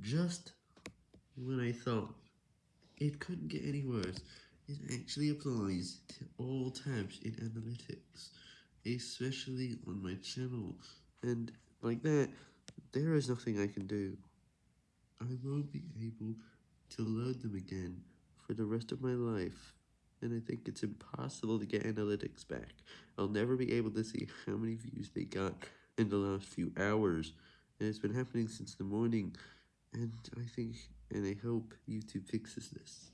Just when I thought it couldn't get any worse, it actually applies to all tabs in analytics, especially on my channel, and like that, there is nothing I can do. I won't be able to load them again for the rest of my life, and I think it's impossible to get analytics back. I'll never be able to see how many views they got in the last few hours, and it's been happening since the morning, and I think, and I hope YouTube fixes this.